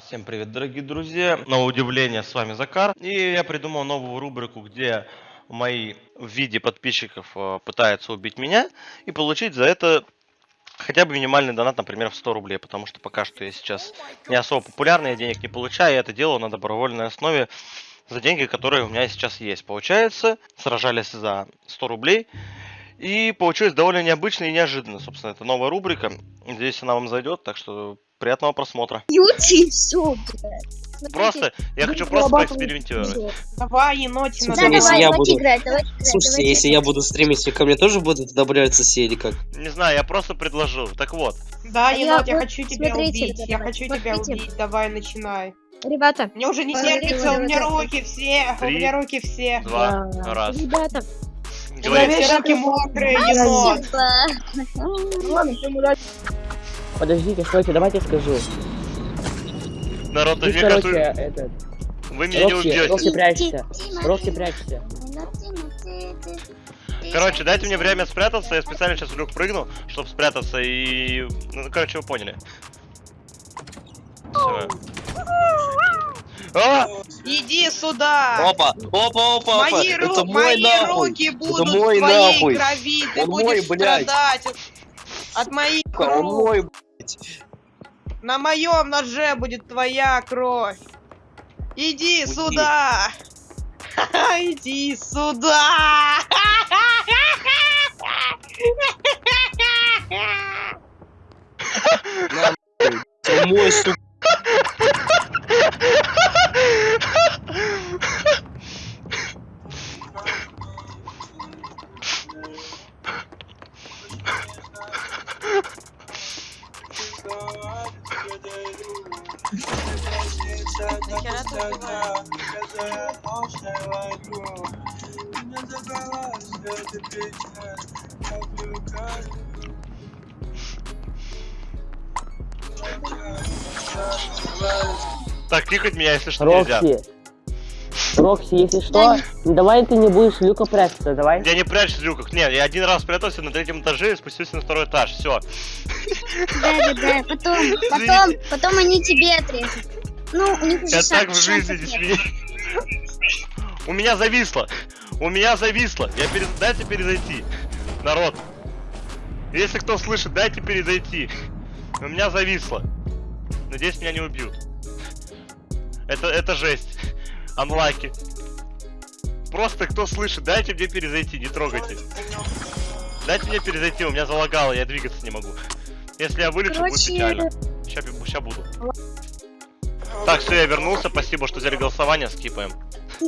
Всем привет, дорогие друзья! На удивление, с вами Закар. И я придумал новую рубрику, где мои в виде подписчиков э, пытаются убить меня и получить за это хотя бы минимальный донат, например, в 100 рублей. Потому что пока что я сейчас не особо популярный, я денег не получаю, я это делаю на добровольной основе за деньги, которые у меня сейчас есть. Получается, сражались за 100 рублей. И получилось довольно необычно и неожиданно. Собственно, это новая рубрика. Надеюсь, она вам зайдет, так что приятного просмотра. Юти, все, блядь. Просто, я хочу просто поэкспериментировать. Давай, енотина, Да, давай, я буду- играть, давайте играть. Слушайте, если я буду стримить, ко мне тоже будут добавляться все или как? Не знаю, я просто предложу. Так вот, Да, А я енот, я хочу тебя убить. Я хочу тебя убить. Давай, начинай. Ребята, Мне уже не Давай, терпится, давай, у меня давай. руки все. У меня руки все. два, раз. ребята, У Говори. меня все руки мокрые, енот. спасибо. Подождите, стойте, давайте скажу. Народ, Ты, короче, кажется, этот... вы меня не Рокси, убьете. Рокси, прячься. Рокси, прячься. Короче, дайте мне время спрятаться, я специально сейчас в люк прыгну, чтобы спрятаться и... Ну, короче, вы поняли. Всё. А! Иди сюда. Опа, опа, опа, опа, Мои, ру- это мой мои нахуй. руки будут мой в твоей нахуй. крови. Ты Он будешь мой, блядь. страдать от, от моих Он рук. мой, блядь. На моем ноже будет твоя кровь. Иди Уйди. сюда. Иди сюда. На, мой, сука. Так, кликать меня, если что, нельзя. Рокси. Если что, давай ты не будешь Люка прятаться, давай. Я не прячусь в люках. Нет, я один раз спрятался на третьем этаже и спустился на второй этаж. Все. Да, да, да, потом, потом, потом они тебе отрежут. Ну, у них уже Я так в жизни не смею. У меня зависло. У меня зависло. Я перез... Дайте перезайти. Народ. Если кто слышит, дайте перезайти. У меня зависло. Надеюсь, меня не убьют. Это, это жесть. Анлаки. Просто кто слышит, дайте мне перезайти, не трогайте. Дайте мне перезайти, у меня залагало, я двигаться не могу. Если я вылечу, будет печально. Сейчас, сейчас буду. Так, все, я вернулся, спасибо, что взяли голосование, скипаем.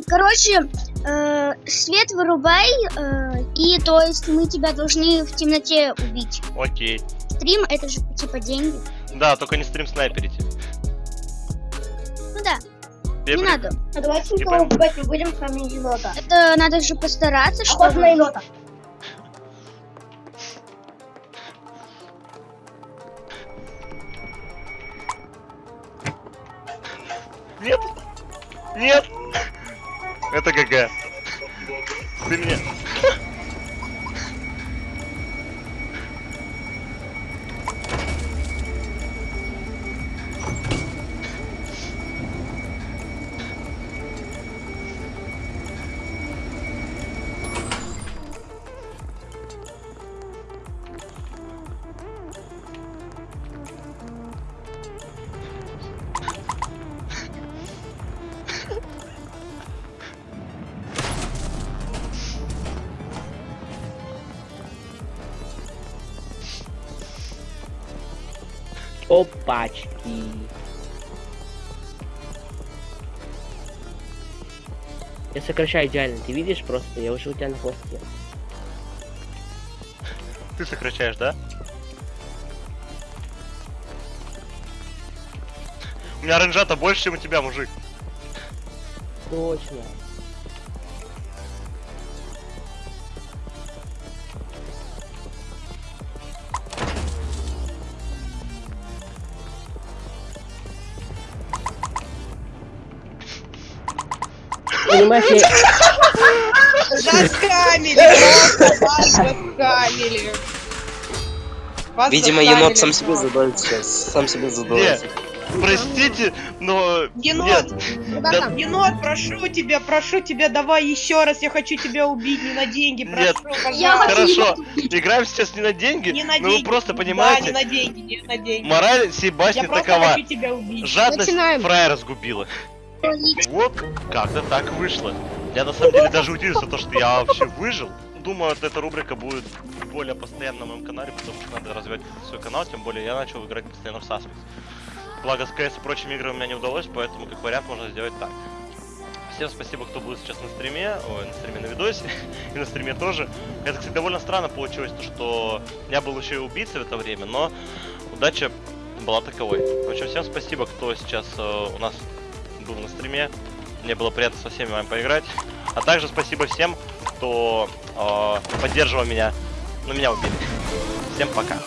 Короче, э, свет вырубай, э, и то есть мы тебя должны в темноте убить. Окей. Стрим это же типа деньги. Да, только не стрим снайперите. Ну да, не блин, надо. А давайте Не никого убивать не будем, кроме енота. Это надо же постараться, Охота чтобы... на енота. Нет! Нет! Это ГГ. Ты мне... Опачки. Я сокращаю идеально, ты видишь просто, я уже у тебя на хвосте. Ты сокращаешь, да? У меня ренжата больше, чем у тебя, мужик. Точно. Понимаешь, я... Заскамили, просто вас заскамили. Вас Видимо, енот сам себе задает сейчас. Сам себе задает. Простите, но... Енот! Нет, Куда Да- там? Енот, прошу тебя, прошу тебя, давай еще раз, я хочу тебя убить, не на деньги, Нет. прошу, Я пожалуйста. хочу- хорошо. Играем сейчас не на деньги, Не на но деньги. вы просто Да, понимаете, не на деньги, не на деньги. мораль сей басни Я просто такова. хочу тебя убить. Жадность Начинаем. фраера сгубила. Вот как-то так вышло. Я на самом деле даже удивился, то, что я вообще выжил. Думаю, эта рубрика будет более постоянно на моем канале, потому что надо развивать свой канал, тем более я начал играть постоянно в Suspects. Благо с CS и прочими играми у меня не удалось, поэтому как вариант можно сделать так. Всем спасибо, кто будет сейчас на стриме, ой, на стриме на видосе, и на стриме тоже. Это, кстати, довольно странно получилось, то, что я был еще и убийцей в это время, но удача была таковой. В общем, всем спасибо, кто сейчас э, у нас был на стриме. Мне было приятно со всеми вами поиграть. А также спасибо всем, кто э, поддерживал меня. Ну, меня убили. Всем пока.